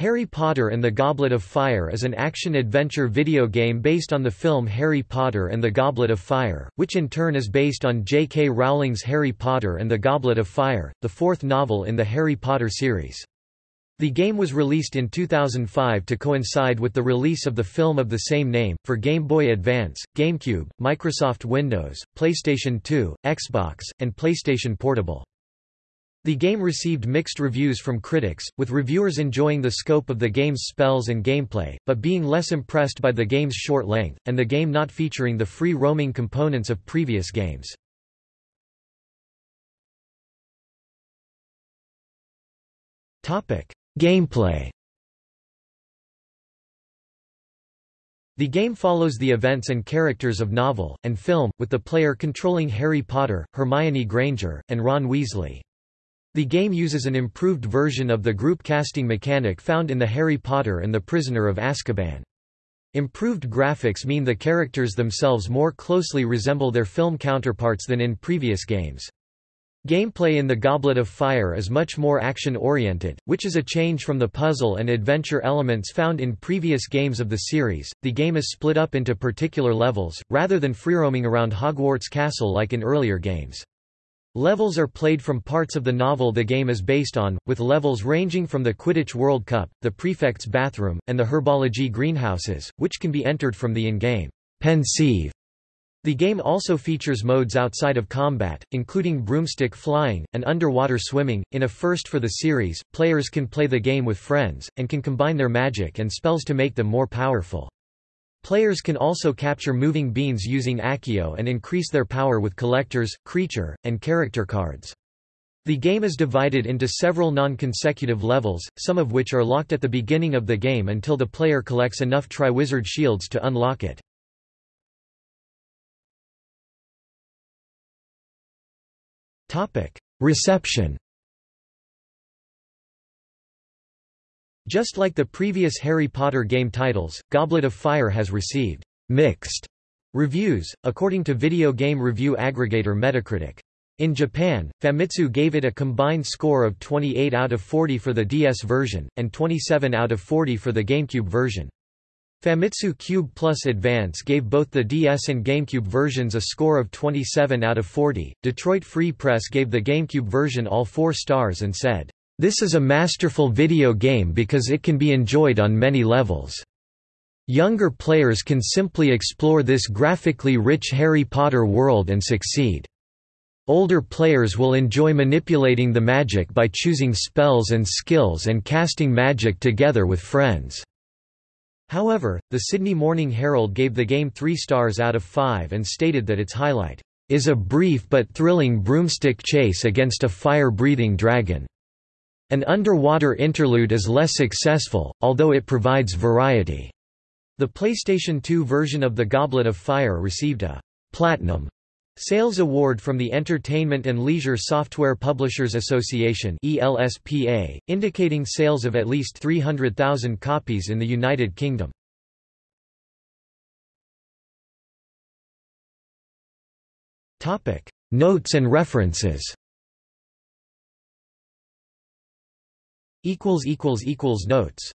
Harry Potter and the Goblet of Fire is an action-adventure video game based on the film Harry Potter and the Goblet of Fire, which in turn is based on J.K. Rowling's Harry Potter and the Goblet of Fire, the fourth novel in the Harry Potter series. The game was released in 2005 to coincide with the release of the film of the same name, for Game Boy Advance, GameCube, Microsoft Windows, PlayStation 2, Xbox, and PlayStation Portable. The game received mixed reviews from critics, with reviewers enjoying the scope of the game's spells and gameplay, but being less impressed by the game's short length, and the game not featuring the free-roaming components of previous games. Gameplay The game follows the events and characters of novel, and film, with the player controlling Harry Potter, Hermione Granger, and Ron Weasley. The game uses an improved version of the group casting mechanic found in the Harry Potter and the Prisoner of Azkaban. Improved graphics mean the characters themselves more closely resemble their film counterparts than in previous games. Gameplay in The Goblet of Fire is much more action-oriented, which is a change from the puzzle and adventure elements found in previous games of the series. The game is split up into particular levels, rather than free-roaming around Hogwarts Castle like in earlier games. Levels are played from parts of the novel the game is based on, with levels ranging from the Quidditch World Cup, the Prefect's Bathroom, and the Herbology Greenhouses, which can be entered from the in-game Pensieve. The game also features modes outside of combat, including broomstick flying, and underwater swimming. In a first for the series, players can play the game with friends, and can combine their magic and spells to make them more powerful. Players can also capture moving beans using Accio and increase their power with collectors, creature, and character cards. The game is divided into several non-consecutive levels, some of which are locked at the beginning of the game until the player collects enough Triwizard Shields to unlock it. Reception Just like the previous Harry Potter game titles, Goblet of Fire has received mixed reviews, according to video game review aggregator Metacritic. In Japan, Famitsu gave it a combined score of 28 out of 40 for the DS version, and 27 out of 40 for the GameCube version. Famitsu Cube Plus Advance gave both the DS and GameCube versions a score of 27 out of 40. Detroit Free Press gave the GameCube version all four stars and said, this is a masterful video game because it can be enjoyed on many levels. Younger players can simply explore this graphically rich Harry Potter world and succeed. Older players will enjoy manipulating the magic by choosing spells and skills and casting magic together with friends. However, the Sydney Morning Herald gave the game 3 stars out of 5 and stated that its highlight is a brief but thrilling broomstick chase against a fire-breathing dragon. An underwater interlude is less successful, although it provides variety. The PlayStation 2 version of The Goblet of Fire received a Platinum Sales Award from the Entertainment and Leisure Software Publishers Association ELSPA, indicating sales of at least 300,000 copies in the United Kingdom. Notes and references Notes